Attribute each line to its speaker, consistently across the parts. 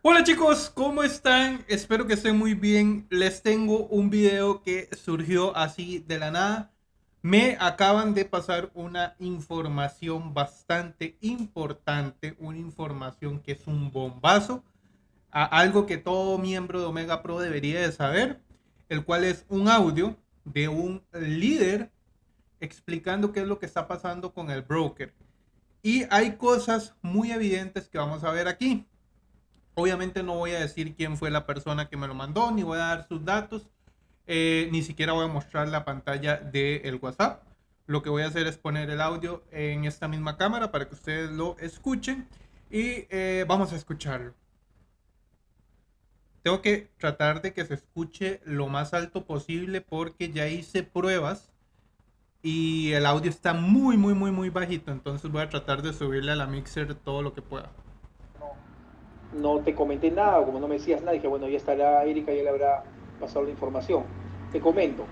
Speaker 1: Hola chicos, ¿cómo están? Espero que estén muy bien. Les tengo un video que surgió así de la nada. Me acaban de pasar una información bastante importante, una información que es un bombazo, a algo que todo miembro de Omega Pro debería de saber, el cual es un audio de un líder explicando qué es lo que está pasando con el broker. Y hay cosas muy evidentes que vamos a ver aquí. Obviamente no voy a decir quién fue la persona que me lo mandó, ni voy a dar sus datos, eh, ni siquiera voy a mostrar la pantalla del WhatsApp. Lo que voy a hacer es poner el audio en esta misma cámara para que ustedes lo escuchen y eh, vamos a escucharlo. Tengo que tratar de que se escuche lo más alto posible porque ya hice pruebas y el audio está muy, muy, muy, muy bajito. Entonces voy a tratar de subirle a la mixer todo lo que pueda
Speaker 2: no te comenté nada, como no me decías nada, dije, bueno, ya estará Erika, ya le habrá pasado la información. Te comento,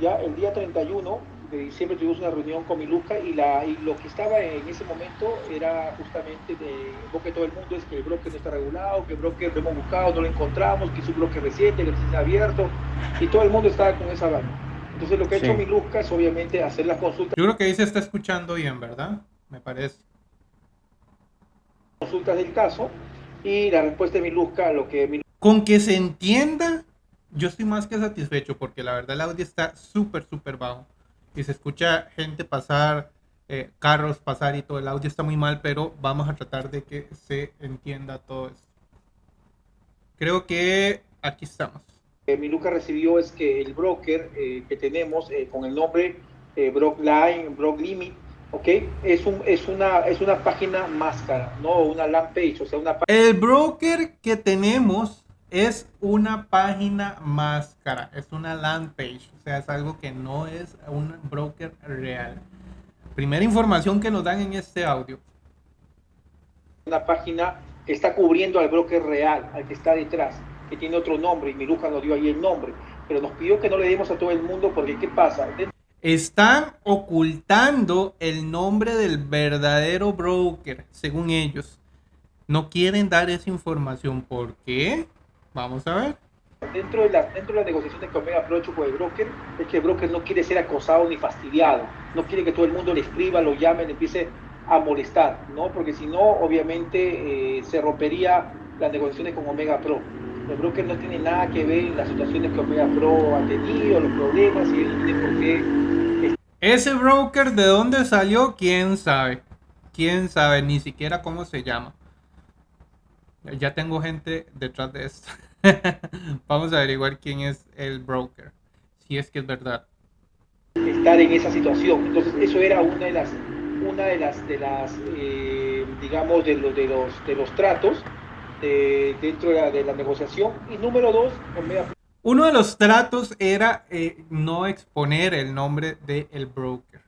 Speaker 2: ya el día 31 de diciembre tuvimos una reunión con Miluca y, la, y lo que estaba en ese momento era justamente de lo que todo el mundo es que el broker no está regulado, que el broker lo hemos buscado, no lo encontramos, que es un broker reciente, que está abierto, y todo el mundo estaba con esa vaina. Entonces lo que ha hecho Miluca es obviamente hacer las consultas.
Speaker 1: Yo creo que ahí se está escuchando bien, ¿verdad? Me parece.
Speaker 2: Consultas del caso y la respuesta de Miluska, lo que...
Speaker 1: Con que se entienda, yo estoy más que satisfecho porque la verdad el audio está súper, súper bajo. Y se escucha gente pasar, eh, carros pasar y todo. El audio está muy mal, pero vamos a tratar de que se entienda todo esto. Creo que aquí estamos.
Speaker 2: Eh, Miluca recibió es que el broker eh, que tenemos eh, con el nombre Brockline, Brock Limit, ¿ok? Es, un, es, una, es una página máscara, no una land page, o sea, una
Speaker 1: El broker que tenemos es una página máscara, es una land page, o sea, es algo que no es un broker real. Primera información que nos dan en este audio.
Speaker 2: Una página que está cubriendo al broker real, al que está detrás, que tiene otro nombre, y Miruja nos dio ahí el nombre, pero nos pidió que no le demos a todo el mundo porque ¿qué pasa?
Speaker 1: Están ocultando el nombre del verdadero broker, según ellos. No quieren dar esa información. ¿Por qué? Vamos a ver.
Speaker 2: Dentro de, la, dentro de las negociaciones que Omega Pro con el broker, es que el broker no quiere ser acosado ni fastidiado. No quiere que todo el mundo le escriba, lo llame, le empiece a molestar, ¿no? Porque si no, obviamente eh, se rompería las negociaciones con Omega Pro. El broker no tiene nada que ver en las situaciones que Omega Pro ha tenido, los problemas, y él tiene por qué
Speaker 1: ese broker de dónde salió, quién sabe. Quién sabe, ni siquiera cómo se llama. Ya tengo gente detrás de esto. Vamos a averiguar quién es el broker. Si es que es verdad.
Speaker 2: Estar en esa situación. Entonces, eso era una de las, una de las, de las, eh, digamos, de los, de los, de los tratos eh, dentro de la, de la negociación. Y número dos,
Speaker 1: uno de los tratos era eh, no exponer el nombre del broker.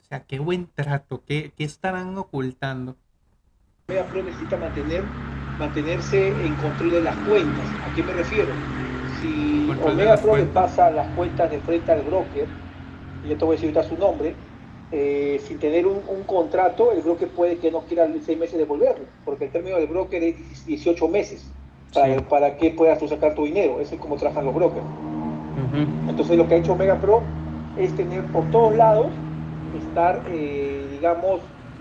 Speaker 1: O sea, qué buen trato, qué, qué estarán ocultando.
Speaker 2: Omega Pro necesita mantener, mantenerse en control de las cuentas. ¿A qué me refiero? Si Omega Pro le pasa las cuentas de frente al broker, y yo te voy a decir ahorita su nombre, eh, sin tener un, un, contrato, el broker puede que no quiera seis meses devolverlo, porque el término del broker es 18 meses para, que puedas tú sacar tu dinero. Eso es como trabajan los brokers. Entonces lo que ha hecho Omega Pro es tener por todos lados, estar, eh, digamos,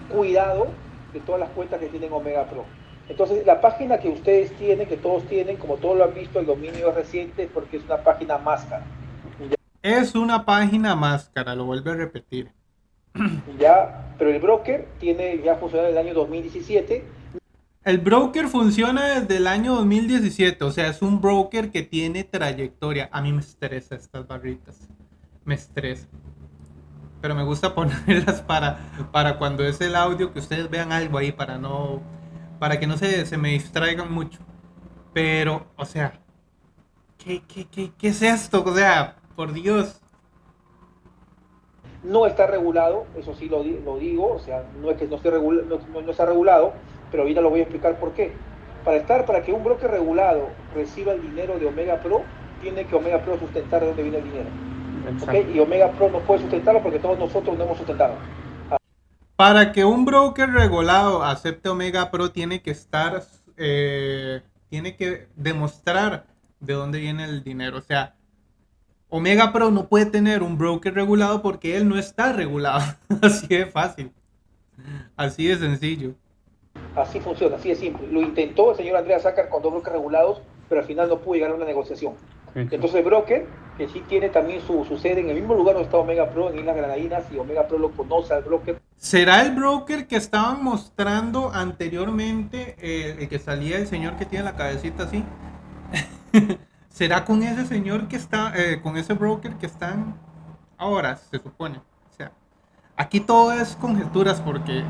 Speaker 2: cuidado de todas las cuentas que tienen Omega Pro. Entonces la página que ustedes tienen, que todos tienen, como todos lo han visto, el dominio es reciente porque es una página máscara.
Speaker 1: Es una página máscara, lo vuelvo a repetir.
Speaker 2: Ya, pero el broker tiene ya funcionado en el año 2017
Speaker 1: el broker funciona desde el año 2017, o sea, es un broker que tiene trayectoria. A mí me estresa estas barritas, me estresa. Pero me gusta ponerlas para, para cuando es el audio, que ustedes vean algo ahí, para no, para que no se, se me distraigan mucho. Pero, o sea, ¿qué, qué, qué, qué es esto? O sea, por Dios.
Speaker 2: No está regulado, eso sí lo, lo digo, o sea, no es que no esté no, no está regulado, pero ahorita lo voy a explicar por qué. Para estar, para que un broker regulado reciba el dinero de Omega Pro, tiene que Omega Pro sustentar de dónde viene el dinero. ¿Okay? Y Omega Pro no puede sustentarlo porque todos nosotros no hemos sustentado.
Speaker 1: Para que un broker regulado acepte Omega Pro, tiene que estar eh, tiene que demostrar de dónde viene el dinero. O sea, Omega Pro no puede tener un broker regulado porque él no está regulado. Así de fácil. Así de sencillo.
Speaker 2: Así funciona, así de simple. Lo intentó el señor Andrea sacar con dos brokers regulados, pero al final no pudo llegar a una negociación. Entonces el broker, que sí tiene también su, sede en el mismo lugar donde está Omega Pro, en Islas Granadinas, y Omega Pro lo conoce al broker.
Speaker 1: ¿Será el broker que estaban mostrando anteriormente, eh, el que salía el señor que tiene la cabecita así? ¿Será con ese señor que está, eh, con ese broker que están ahora, se supone? O sea, aquí todo es conjeturas porque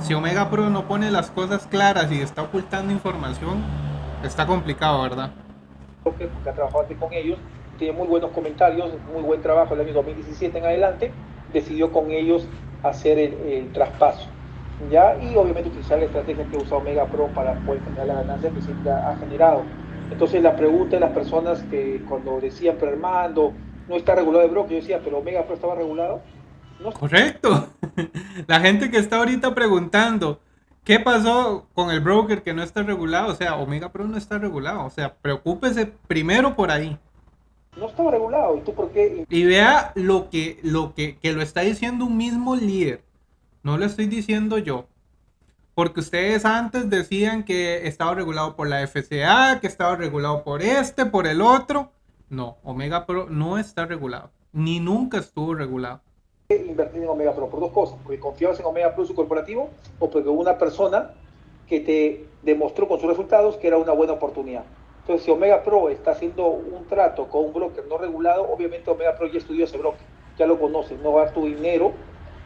Speaker 1: si Omega Pro no pone las cosas claras y está ocultando información, está complicado, ¿verdad?
Speaker 2: que ha trabajado con ellos, tiene muy buenos comentarios, muy buen trabajo el año 2017 en adelante, decidió con ellos hacer el, traspaso. ¿ya? Y obviamente utilizar la estrategia que usa Omega Pro para poder generar la ganancia que siempre ha generado. Entonces la pregunta de las personas que cuando decían, pero Armando, no está regulado de broker, yo decía, pero Omega Pro estaba regulado.
Speaker 1: Correcto. La gente que está ahorita preguntando, ¿qué pasó con el broker que no está regulado? O sea, Omega Pro no está regulado. O sea, preocúpese primero por ahí.
Speaker 2: No estaba regulado. ¿Y tú por qué?
Speaker 1: Y vea lo que, lo que, que lo está diciendo un mismo líder. No lo estoy diciendo yo. Porque ustedes antes decían que estaba regulado por la FCA, que estaba regulado por este, por el otro. No, Omega Pro no está regulado. Ni nunca estuvo regulado.
Speaker 2: Invertir en Omega Pro por dos cosas. Porque confiabas en Omega Pro su corporativo o porque hubo una persona que te demostró con sus resultados que era una buena oportunidad. Entonces, si Omega Pro está haciendo un trato con un broker no regulado, obviamente Omega Pro ya estudió ese broker, ya lo conoce, no va a dar tu dinero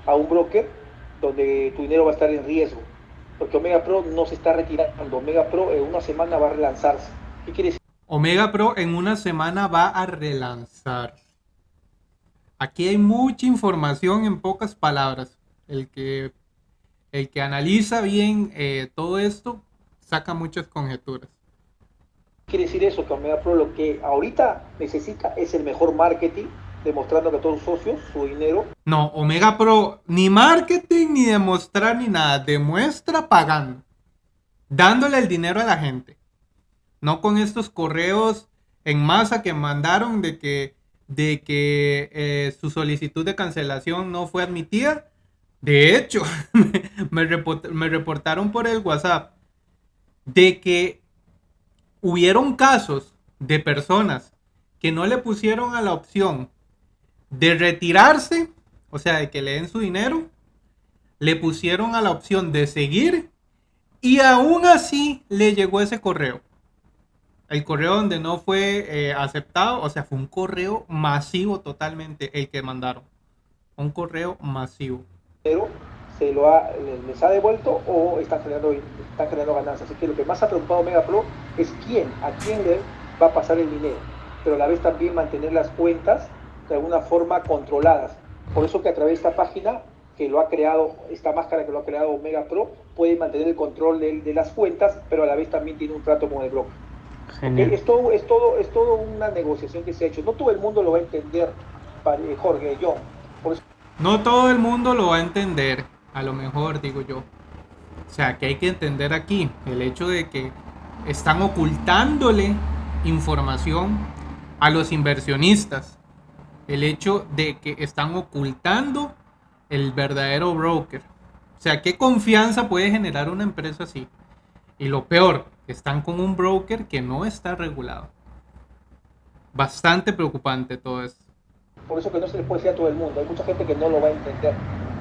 Speaker 2: a un broker donde tu dinero va a estar en riesgo porque Omega Pro no se está retirando. Omega Pro en una semana va a relanzarse. ¿Qué quiere decir?
Speaker 1: Omega Pro en una semana va a relanzar. Aquí hay mucha información en pocas palabras. El que, el que analiza bien eh, todo esto saca muchas conjeturas.
Speaker 2: Quiere decir eso, que Omega Pro lo que ahorita necesita es el mejor marketing demostrando que todos los socios, su dinero.
Speaker 1: No, Omega Pro, ni marketing, ni demostrar, ni nada. Demuestra pagando. Dándole el dinero a la gente. No con estos correos en masa que mandaron de que, de que eh, su solicitud de cancelación no fue admitida. De hecho, me, me reportaron por el WhatsApp de que hubieron casos de personas que no le pusieron a la opción de retirarse, o sea, de que le den su dinero, le pusieron a la opción de seguir y aún así le llegó ese correo. El correo donde no fue eh, aceptado, o sea, fue un correo masivo totalmente el que mandaron. Un correo masivo.
Speaker 2: Pero se lo ha, les ha devuelto o están generando, están generando ganancias. Así que lo que más ha preocupado Mega Pro es quién, a quién le va a pasar el dinero. Pero a la vez también mantener las cuentas de alguna forma controladas. Por eso que a través de esta página que lo ha creado, esta máscara que lo ha creado Omega Pro, puede mantener el control de, las cuentas, pero a la vez también tiene un trato con el broker. Es, todo, es, todo, es todo una negociación que se ha hecho. No todo el mundo lo va a entender, Jorge, yo.
Speaker 1: No todo el mundo lo va a entender, a lo mejor digo yo. O sea, que hay que entender aquí el hecho de que están ocultándole información a los inversionistas el hecho de que están ocultando el verdadero broker. O sea, ¿qué confianza puede generar una empresa así? Y lo peor, están con un broker que no está regulado. Bastante preocupante todo esto.
Speaker 2: Por eso que no se le puede decir a todo el mundo. Hay mucha gente que no lo va a entender.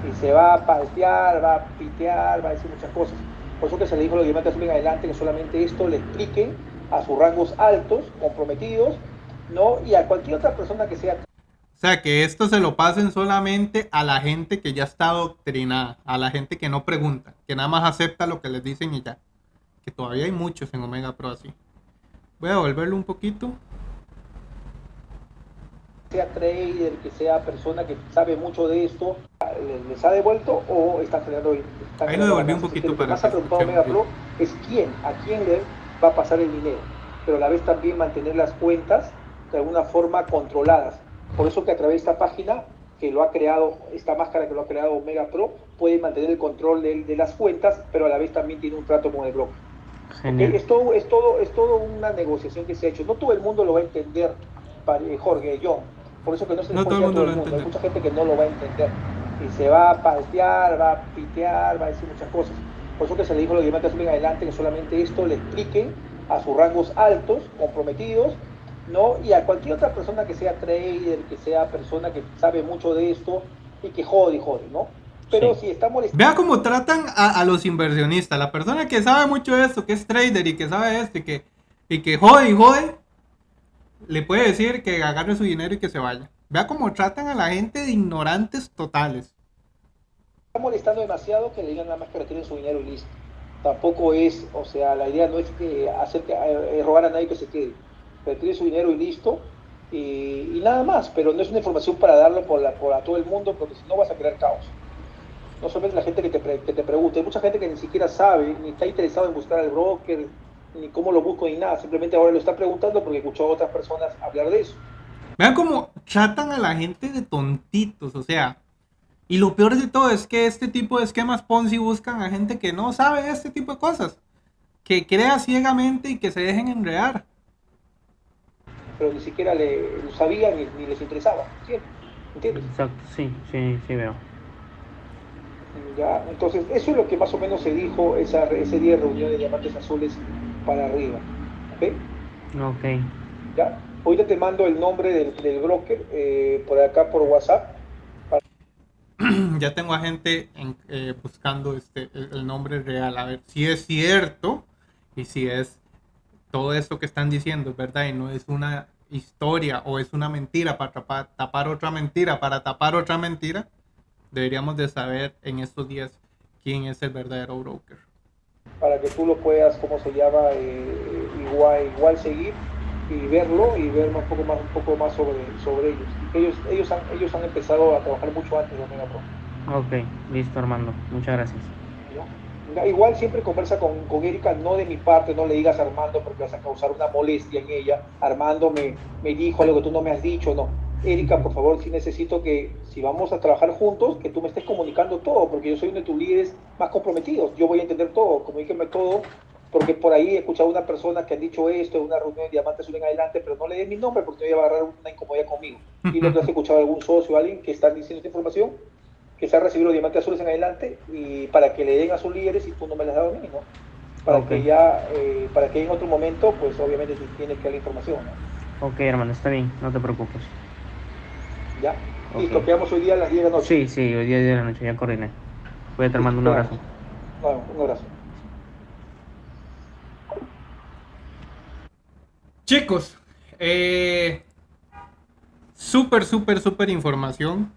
Speaker 2: Y se va a patear, va a pitear, va a decir muchas cosas. Por eso que se le dijo a los diamantes bien adelante que solamente esto le expliquen a sus rangos altos, comprometidos, ¿no? Y a cualquier otra persona que sea
Speaker 1: o sea, que esto se lo pasen solamente a la gente que ya está adoctrinada, a la gente que no pregunta, que nada más acepta lo que les dicen y ya. Que todavía hay muchos en Omega Pro así. Voy a devolverlo un poquito.
Speaker 2: Sea trader, que sea persona que sabe mucho de esto, ¿les ha devuelto o están generando...
Speaker 1: Ahí lo devolví un poquito para...
Speaker 2: Lo que más ha preocupado Omega Pro es quién, a quién le va a pasar el dinero, pero a la vez también mantener las cuentas de alguna forma controladas por eso que a través de esta página que lo ha creado, esta máscara que lo ha creado Omega Pro, puede mantener el control de, las cuentas, pero a la vez también tiene un trato con el broker. Es, todo, es, todo, es todo una negociación que se ha hecho. No todo el mundo lo va a entender, eh, Jorge, yo. Por eso que no se le todo, el mundo. Hay mucha gente que no lo va a entender. Y se va a paltear, va a pitear, va a decir muchas cosas. Por eso que se le dijo a los diamantes adelante que solamente esto le explique a sus rangos altos, comprometidos, ¿no? Y a cualquier otra persona que sea trader, que sea persona que sabe mucho de esto y que jode y jode, ¿no? Pero si estamos...
Speaker 1: Vea cómo tratan a, los inversionistas. La persona que sabe mucho de esto, que es trader y que sabe esto y que, y que jode y jode, le puede decir que agarre su dinero y que se vaya. Vea cómo tratan a la gente de ignorantes totales.
Speaker 2: Está molestando demasiado que le digan nada más que retiren su dinero y listo. Tampoco es, o sea, la idea no es que hacer que, eh, robar a nadie que se quede. Retire su dinero y listo. Y, nada más, pero no es una información para darlo por, la, por a todo el mundo, porque si no vas a crear caos no solamente la gente que te, que te pregunte, hay mucha gente que ni siquiera sabe, ni está interesado en buscar al broker, ni cómo lo busco, ni nada, simplemente ahora lo está preguntando porque escuchó a otras personas hablar de eso.
Speaker 1: Vean cómo tratan a la gente de tontitos, o sea, y lo peor de todo es que este tipo de esquemas Ponzi buscan a gente que no sabe este tipo de cosas, que crea ciegamente y que se dejen enredar.
Speaker 2: Pero ni siquiera le, lo sabían ni, les interesaba, ¿entiendes?
Speaker 3: Exacto, sí, sí, sí veo.
Speaker 2: Entonces, eso es lo que más o menos se dijo esa, ese día de reunión de diamantes azules para arriba. ¿Ok?
Speaker 3: Ok.
Speaker 2: ¿Ya? Ahorita te mando el nombre del, broker eh, por acá por WhatsApp.
Speaker 1: Ya tengo a gente eh, buscando este, el, nombre real, a ver si es cierto y si es todo esto que están diciendo, ¿verdad? Y no es una historia o es una mentira para tapar otra mentira, para tapar otra mentira deberíamos de saber en estos días quién es el verdadero broker.
Speaker 2: Para que tú lo puedas, ¿cómo se llama? Eh, igual, igual seguir y verlo y ver un poco más, un poco más sobre, sobre ellos. ellos, ellos, han, ellos han empezado a trabajar mucho antes de Omega Pro.
Speaker 3: Ok, listo Armando, muchas gracias.
Speaker 2: Igual siempre conversa con, con, Erika, no de mi parte, no le digas a Armando porque vas a causar una molestia en ella. Armando me, me dijo algo que tú no me has dicho, no Erika, por favor, sí necesito que si vamos a trabajar juntos, que tú me estés comunicando todo, porque yo soy uno de tus líderes más comprometidos. Yo voy a entender todo, comuníqueme todo, porque por ahí he escuchado a una persona que ha dicho esto en una reunión de diamantes en adelante, pero no le dé mi nombre porque me voy a agarrar una incomodidad conmigo. Y no te has escuchado a algún socio o alguien que está diciendo esta información, que se ha recibido los diamantes azules en adelante, y para que le den a sus líderes y tú no me las has dado a mí, ¿no? Para que ya, eh, para que en otro momento, pues obviamente tú tienes que dar la información,
Speaker 3: ¿no? Ok, hermano, está bien, no te preocupes.
Speaker 2: ¿Ya? Y copiamos hoy día a las 10 de la noche.
Speaker 3: Sí, sí, hoy día 10 de la noche, ya coordiné. Voy a te mando un abrazo.
Speaker 2: Bueno, un abrazo.
Speaker 1: Chicos, eh, súper, súper, súper información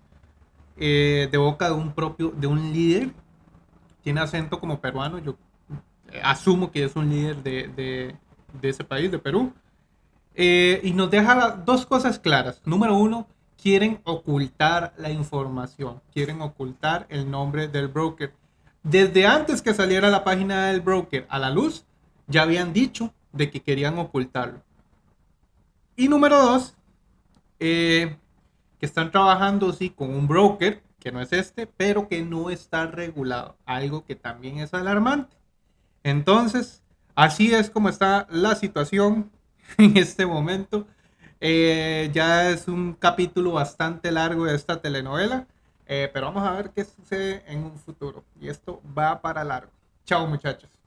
Speaker 1: eh, de boca de un propio, de un líder. Tiene acento como peruano, yo eh, asumo que es un líder de, de, de ese país, de Perú. Eh, y nos deja dos cosas claras. Número uno, quieren ocultar la información, quieren ocultar el nombre del broker. Desde antes que saliera la página del broker a la luz, ya habían dicho de que querían ocultarlo. Y número dos, eh, que están trabajando sí con un broker, que no es este, pero que no está regulado, algo que también es alarmante. Entonces, así es como está la situación en este momento. Eh, ya es un capítulo bastante largo de esta telenovela, eh, pero vamos a ver qué sucede en un futuro. Y esto va para largo. Chao muchachos.